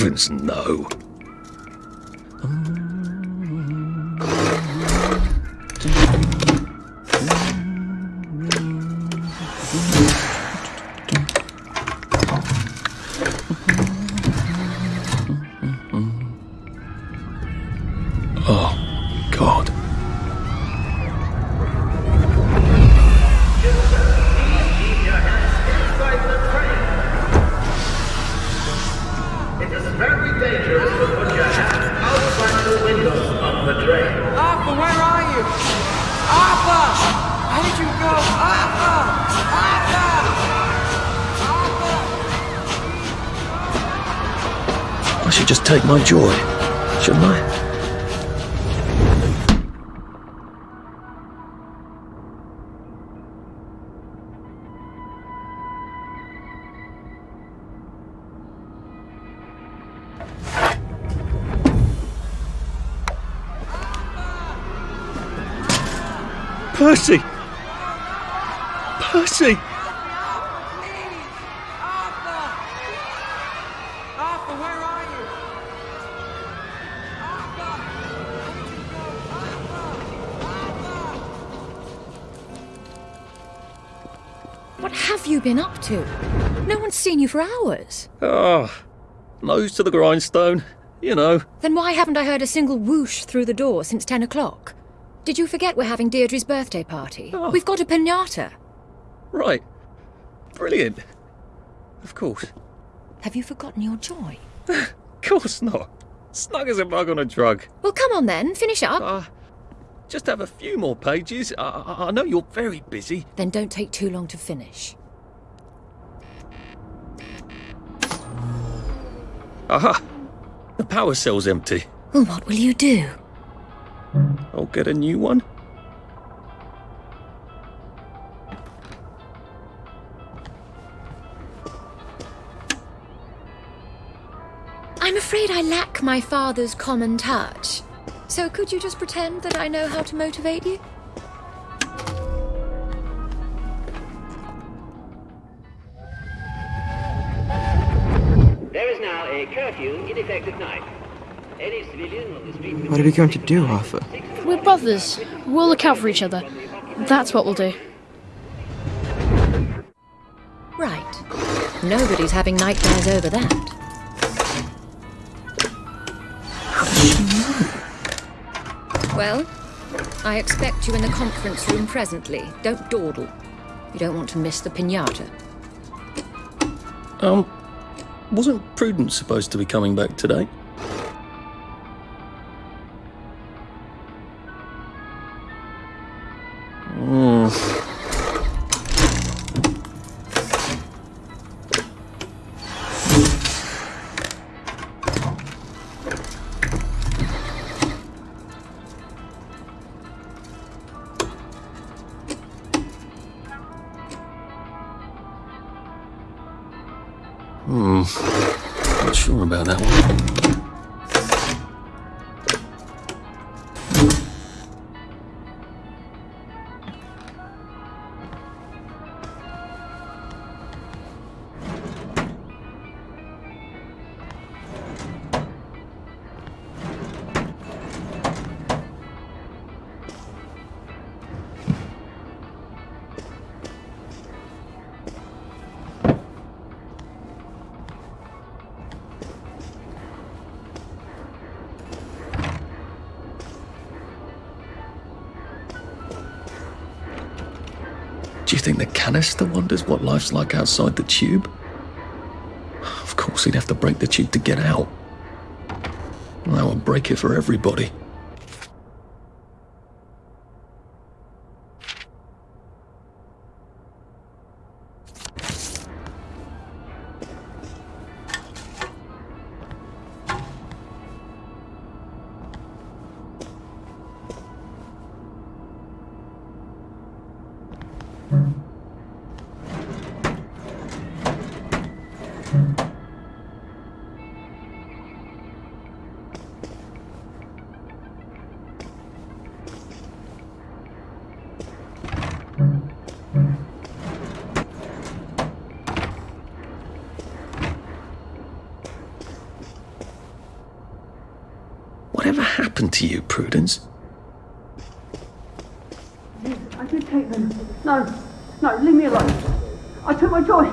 heavens no. My joy, shouldn't I? What have you been up to? No one's seen you for hours. Ah, nose to the grindstone, you know. Then why haven't I heard a single whoosh through the door since 10 o'clock? Did you forget we're having Deirdre's birthday party? Oh. We've got a pinata. Right. Brilliant. Of course. Have you forgotten your joy? Of course not. Snug as a bug on a drug. Well, come on then, finish up. Uh, just have a few more pages. I, I, I know you're very busy. Then don't take too long to finish. Aha! The power cell's empty. Well, what will you do? I'll get a new one. I'm afraid I lack my father's common touch. So could you just pretend that I know how to motivate you? There is now a curfew in effect at night. Any civilian on the street. What are we going to do, Arthur? We're brothers. We'll look out for each other. That's what we'll do. Right. Nobody's having nightmares over that. Well, I expect you in the conference room presently. Don't dawdle. You don't want to miss the pinata. Um, wasn't Prudence supposed to be coming back today? Do you think the canister wonders what life's like outside the tube? Of course, he'd have to break the tube to get out. That would break it for everybody. Happened to you, Prudence? I did take them. No, no, leave me alone. I took my joy.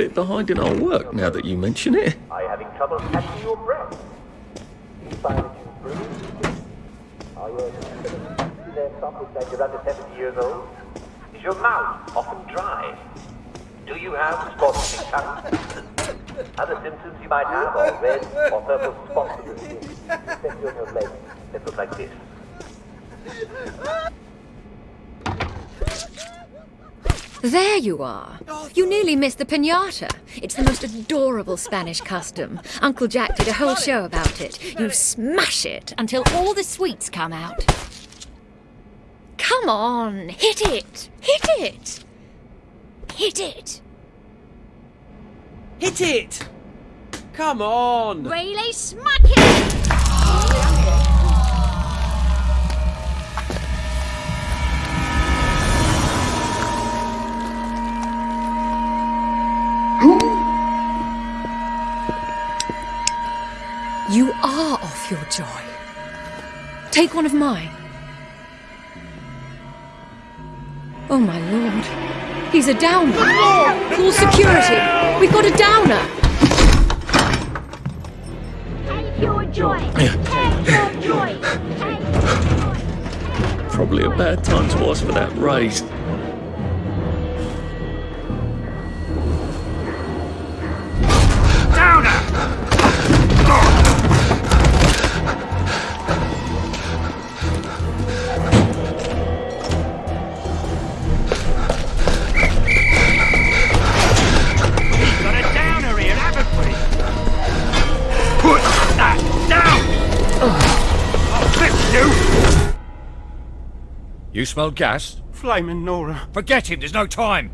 Bit behind in our work now that you mention it. Are you having trouble catching your breath? There something that you're under 70 years old? Is your mouth often dry? Do you have spots in? Other symptoms you might have are red or purple spots your skin, especially on your legs that look like this. There you are. You nearly missed the pinata. It's the most adorable Spanish custom. Uncle Jack did a whole show about it. You smash it until all the sweets come out. Come on, hit it! Hit it! Hit it! Hit it! Come on! Really smack it! You are off your joy. Take one of mine. Oh my lord. He's a downer. Call security. We've got a downer. Take your joy. Take your joy. Take your joy. Probably a bad time to ask for that raise. You smell gas? Flaming Nora. Forget him, there's no time.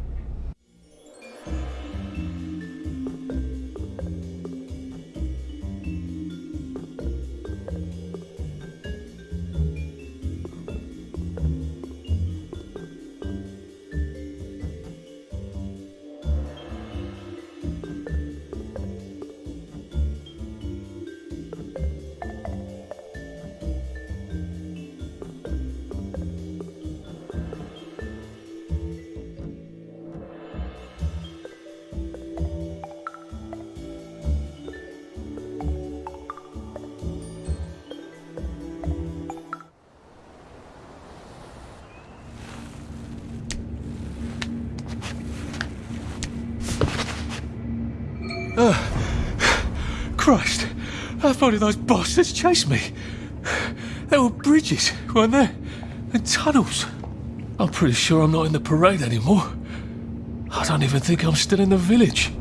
Christ, how far did those bastards chase me? There were bridges, weren't there? And tunnels. I'm pretty sure I'm not in the parade anymore. I don't even think I'm still in the village.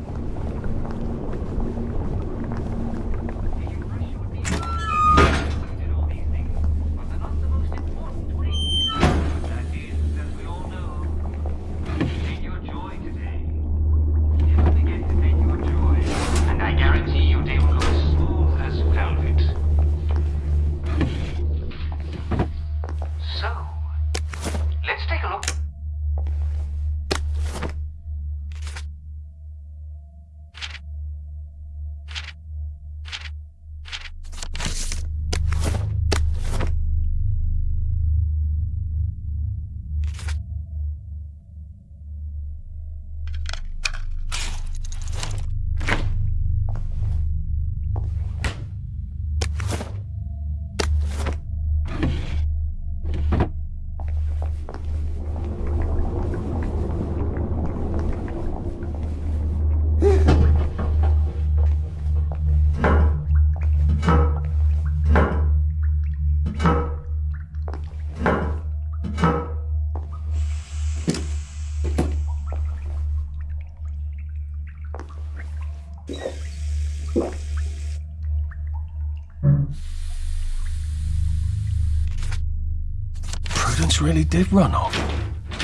Really did run off.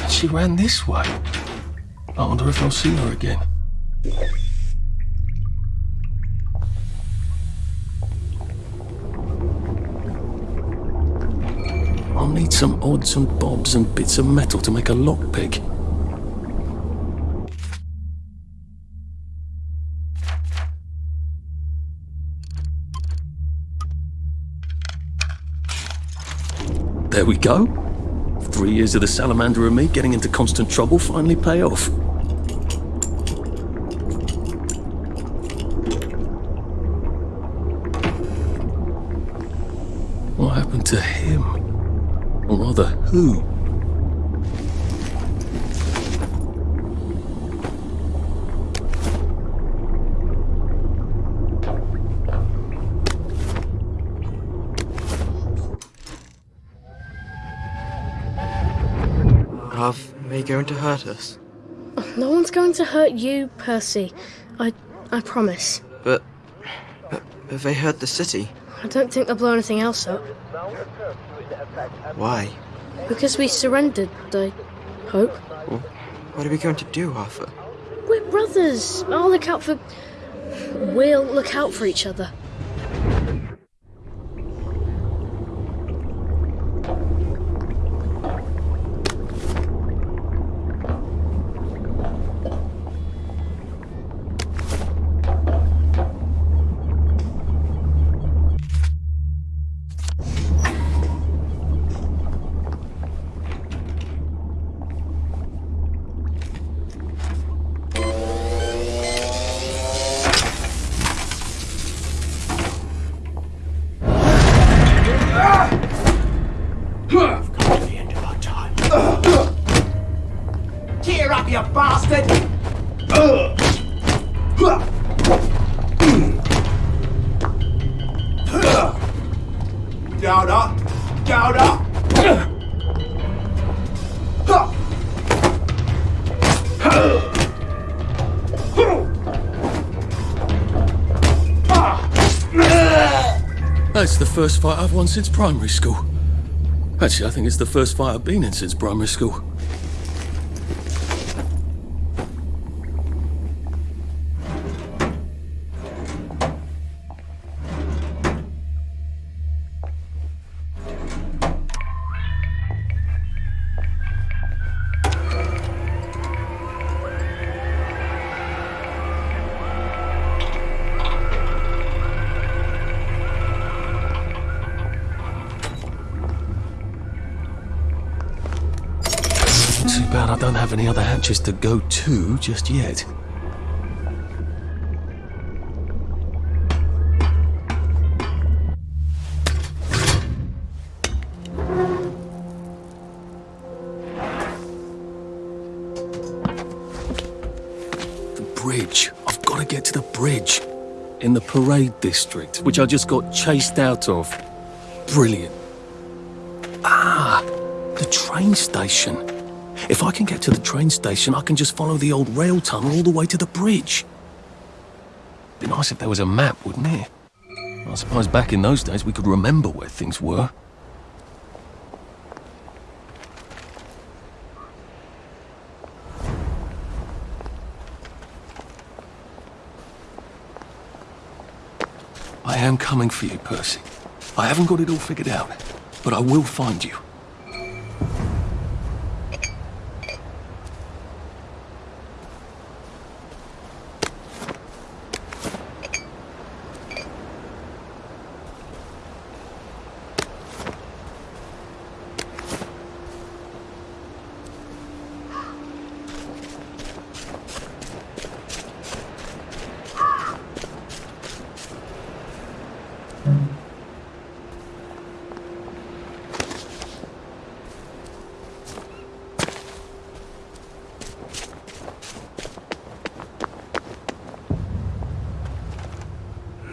And she ran this way. I wonder if I'll see her again. I'll need some odds and bobs and bits of metal to make a lockpick. There we go. Three years of the salamander and me getting into constant trouble finally pay off. What happened to him? Or rather, who? Are they going to hurt us? No one's going to hurt you, Percy. I I promise. But, but have they hurt the city? I don't think they'll blow anything else up. Why? Because we surrendered, I hope. Well, what are we going to do, Arthur? We're brothers. I'll look out for. We'll look out for each other. First fight I've won since primary school. Actually, I think it's the first fight I've been in since primary school. Have any other hatches to go to just yet. The bridge. I've got to get to the bridge. In the parade district, which I just got chased out of. Brilliant. Ah, the train station. If I can get to the train station, I can just follow the old rail tunnel all the way to the bridge. Be nice if there was a map, wouldn't it? I suppose back in those days we could remember where things were. I am coming for you, Percy. I haven't got it all figured out, but I will find you.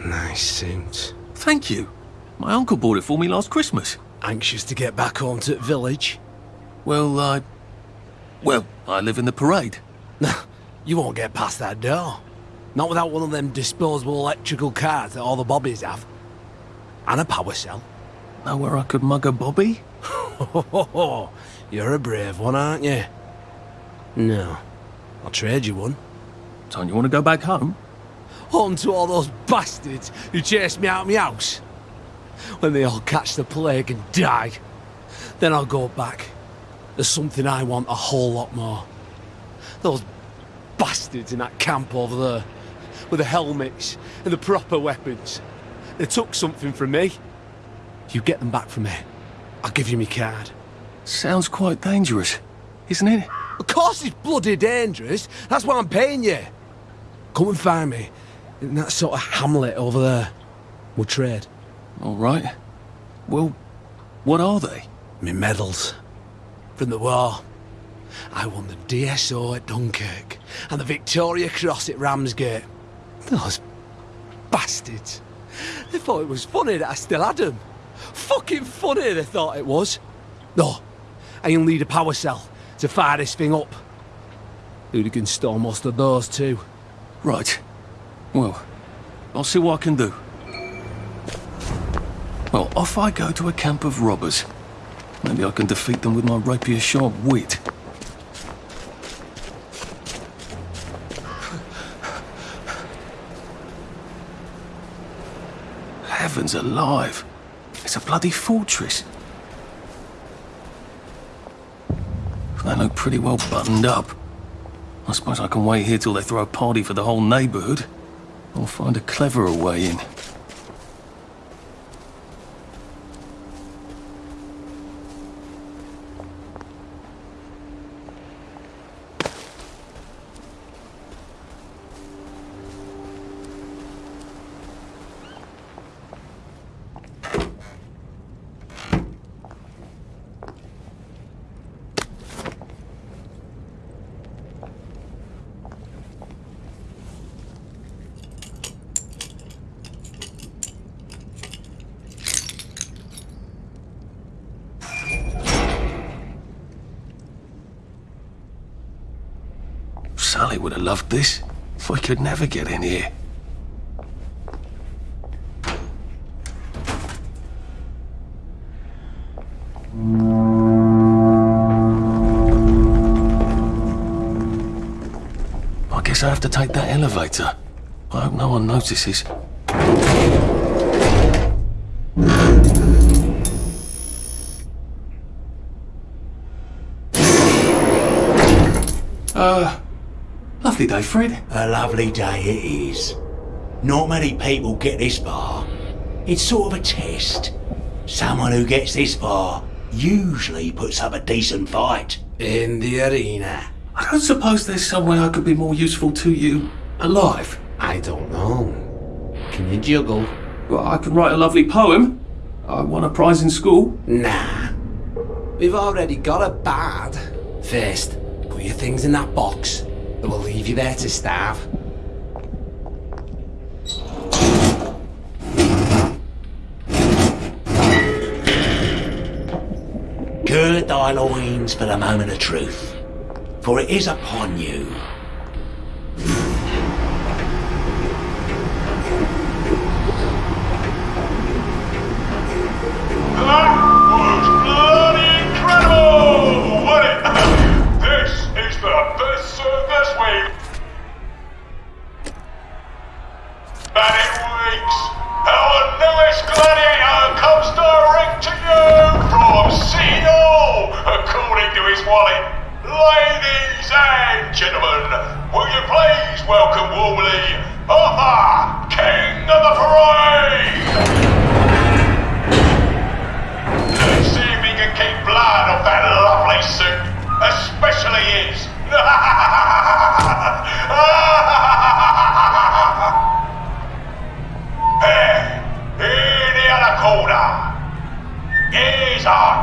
Nice suit. Thank you. My uncle bought it for me last Christmas. Anxious to get back home to the village? Well, I. Well, I live in the parade. you won't get past that door. Not without one of them disposable electrical cars that all the bobbies have. And a power cell. Know where I could mug a bobby? You're a brave one, aren't you? No. I'll trade you one. Don't you want to go back home? On to all those bastards who chased me out of my house. When they all catch the plague and die, then I'll go back. There's something I want a whole lot more. Those bastards in that camp over there, with the helmets and the proper weapons. They took something from me. You get them back from me. I'll give you my card. Sounds quite dangerous, isn't it? Of course it's bloody dangerous. That's why I'm paying you. Come and find me in that sort of hamlet over there. We'll trade. All right. Well, what are they? Me medals. From the war. I won the DSO at Dunkirk and the Victoria Cross at Ramsgate. Those bastards. They thought it was funny that I still had them. Fucking funny they thought it was. No, I only need a power cell to fire this thing up. Hooligan stole most of those too. Right. Well, I'll see what I can do. Off I go to a camp of robbers. Maybe I can defeat them with my rapier-sharp wit. Heavens alive! It's a bloody fortress. They look pretty well buttoned up. I suppose I can wait here till they throw a party for the whole neighborhood. Or find a cleverer way in. Would have loved this. If I could never get in here. I guess I have to take that elevator. I hope no one notices. Uh, lovely day, Fred. A lovely day it is. Not many people get this far. It's sort of a test. Someone who gets this far usually puts up a decent fight. In the arena. I don't suppose there's some way I could be more useful to you alive. I don't know. Can you juggle? Well, I can write a lovely poem. I won a prize in school. Nah. We've already got a bad. First, put your things in that box. Will leave you there to starve. Gird thy loins for the moment of truth, for it is upon you. Gladiator comes direct to you from City according to his wallet. Ladies and gentlemen, will you please welcome warmly Arthur, King of the Parade!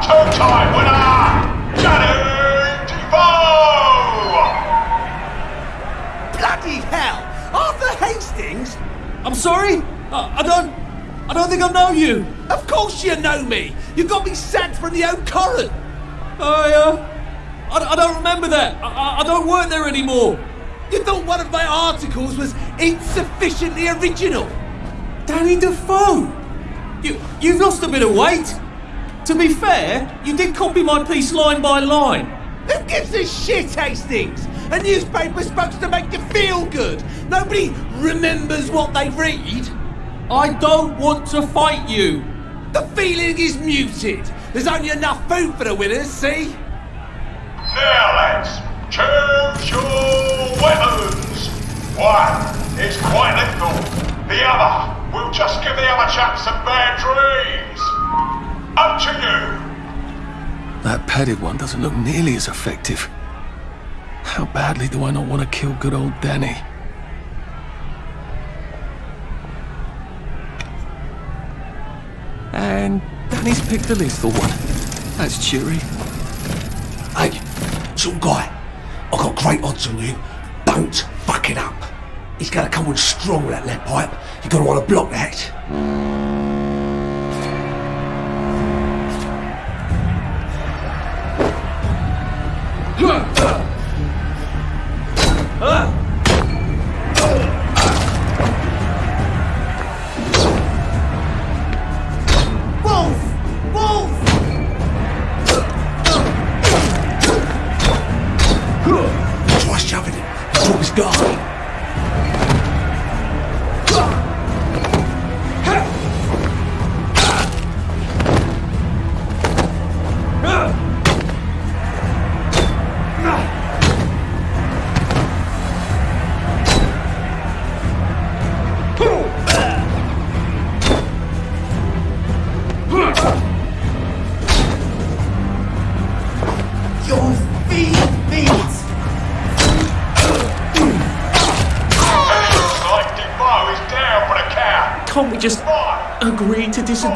Two-time winner, Johnny Defoe! Bloody hell! Arthur Hastings? I'm sorry? I, I don't. I don't think I know you. Of course you know me! You got me sacked from the old Corin! I, uh. I, I don't remember that. I, I- I don't work there anymore. You thought one of my articles was insufficiently original? Danny Defoe! You, you've lost a bit of weight. To be fair, you did copy my piece line by line. Who gives a shit, Hastings? A newspaper's supposed to make you feel good. Nobody remembers what they read. I don't want to fight you. The feeling is muted. There's only enough food for the winners, see? Now, lads, choose your weapons. One is quite lethal. The other will just give the other chap some bad dreams. Up to you. That padded one doesn't look nearly as effective. How badly do I not want to kill good old Danny? And Danny's picked the lethal one. That's cheery. Hey, some guy, I've got great odds on you. Don't fuck it up. He's gonna come on strong with that lead pipe. You're gonna want to block that. 哈哈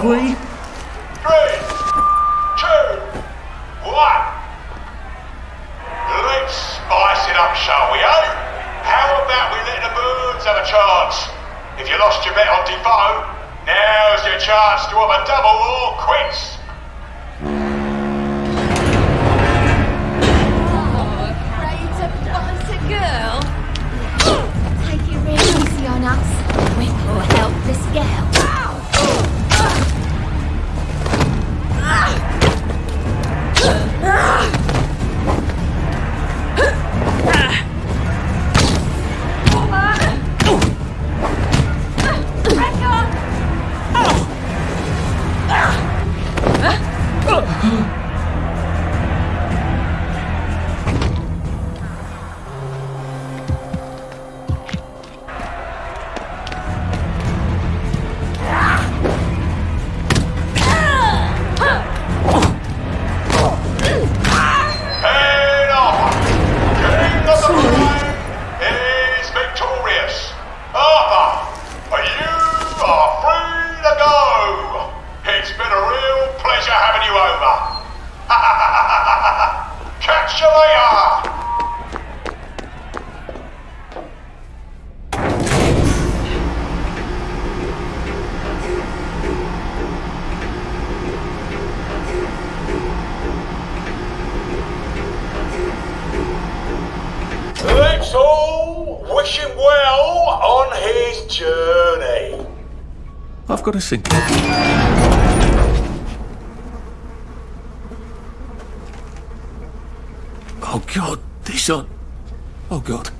agree I've got to think. Oh god, this on. Oh god.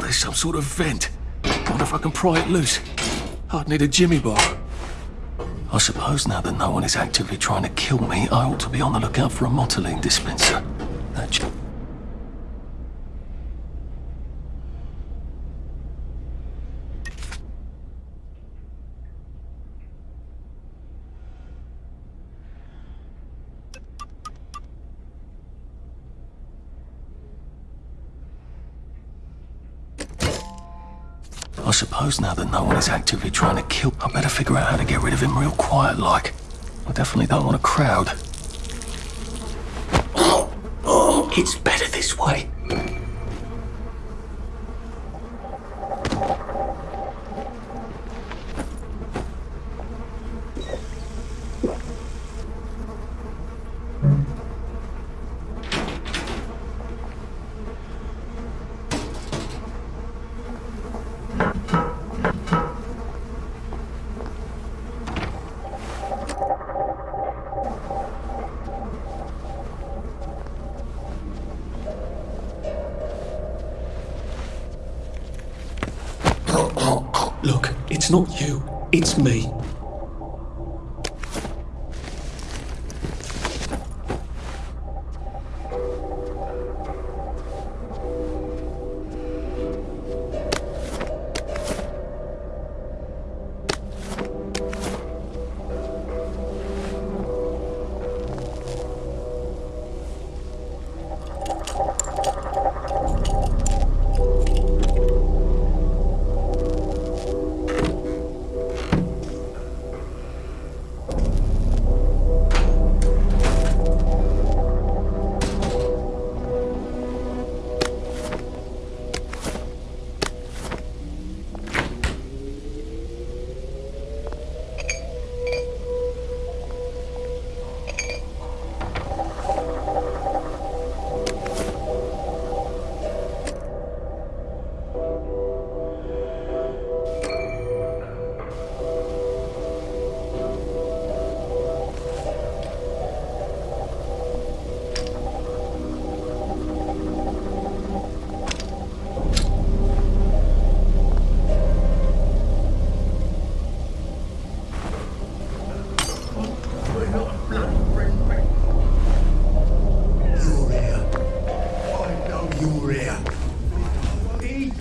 There's some sort of vent. Wonder if I can pry it loose. I'd need a jimmy bar. I suppose now that no one is actively trying to kill me, I ought to be on the lookout for a Motoline dispenser. That j- I suppose now that no one is actively trying to kill, I better figure out how to get rid of him real quiet like. I definitely don't want a crowd. It's better this way. not you, it's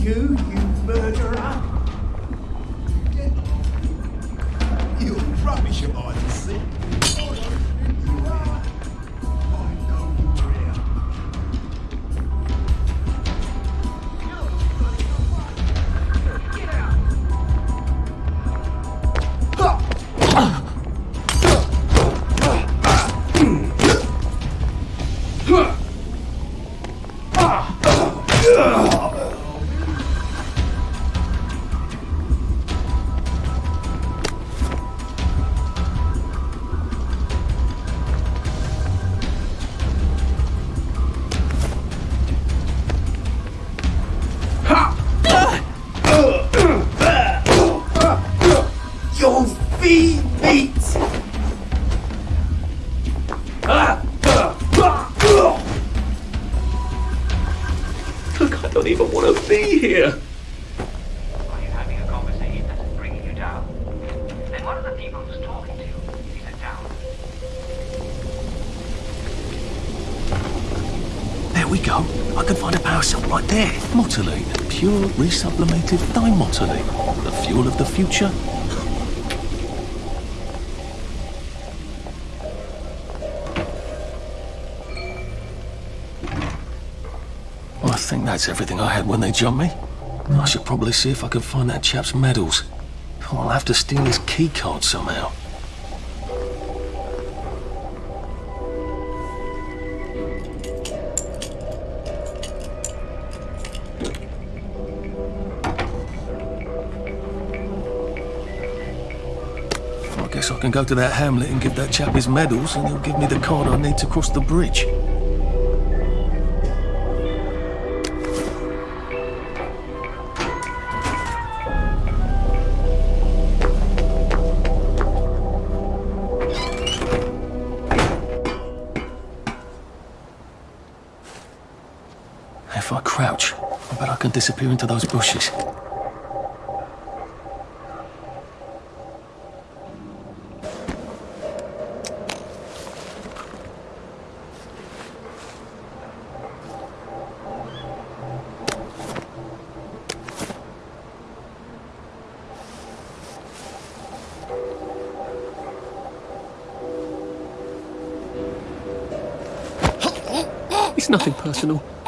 you, you we go. I can find a power cell right there. Motoline. Pure resublimated dimotoline. The fuel of the future. I think that's everything I had when they jumped me. I should probably see if I can find that chap's medals. I'll have to steal his key card somehow. Can go to that hamlet and give that chap his medals, and he'll give me the card I need to cross the bridge. If I crouch, I bet I can disappear into those bushes. Nothing personal.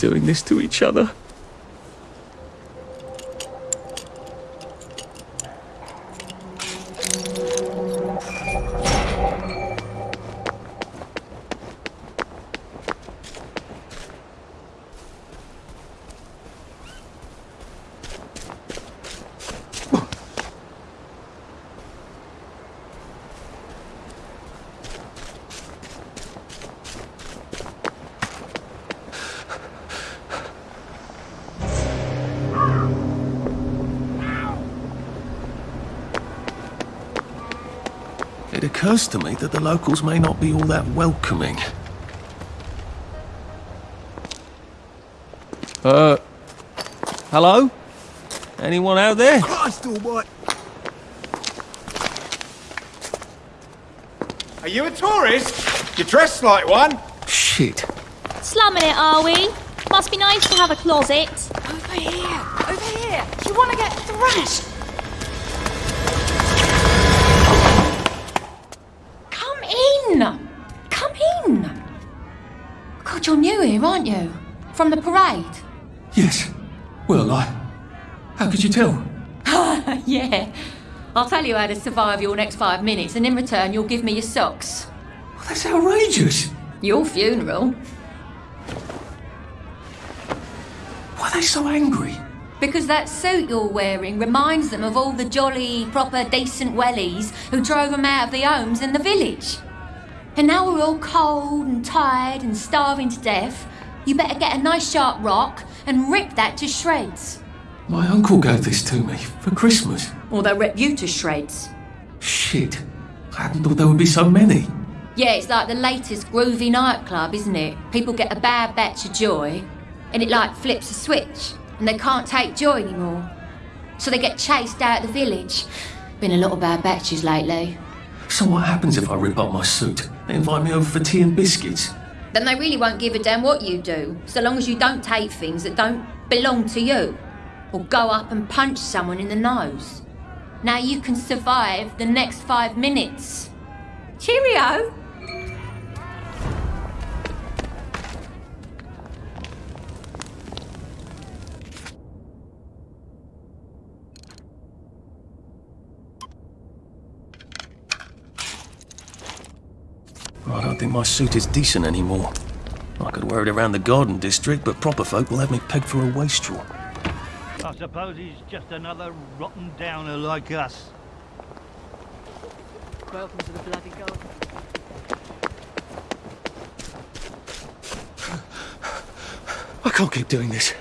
Doing this to each other? It occurs to me that the locals may not be all that welcoming. Uh, hello? Anyone out there? Christ almighty. Are you a tourist? You're dressed like one. Shit. Slumming it, are we? Must be nice to have a closet. Over here! Over here! You want to get thrashed? Come in! Come in! God, you're new here, aren't you? From the parade? Yes. Well, I. How could you tell? yeah. I'll tell you how to survive your next five minutes, and in return, you'll give me your socks. That's outrageous. Your funeral. Why are they so angry? Because that suit you're wearing reminds them of all the jolly, proper, decent wellies who drove them out of their homes in the village. And now we're all cold and tired and starving to death. You better get a nice sharp rock and rip that to shreds. My uncle gave this to me for Christmas. Or they'll rip you to shreds. Shit. I hadn't thought there would be so many. Yeah, it's like the latest groovy nightclub, isn't it? People get a bad batch of joy, and it like flips a switch, and they can't take joy anymore. So they get chased out of the village. Been a lot of bad batches lately. So what happens if I rip up my suit? They invite me over for tea and biscuits. Then they really won't give a damn what you do, so long as you don't take things that don't belong to you. Or go up and punch someone in the nose. Now you can survive the next five minutes. Cheerio! I don't think my suit is decent anymore. I could wear it around the garden district, but proper folk will have me pegged for a wastrel. I suppose he's just another rotten downer like us. Welcome to the bloody garden. I can't keep doing this.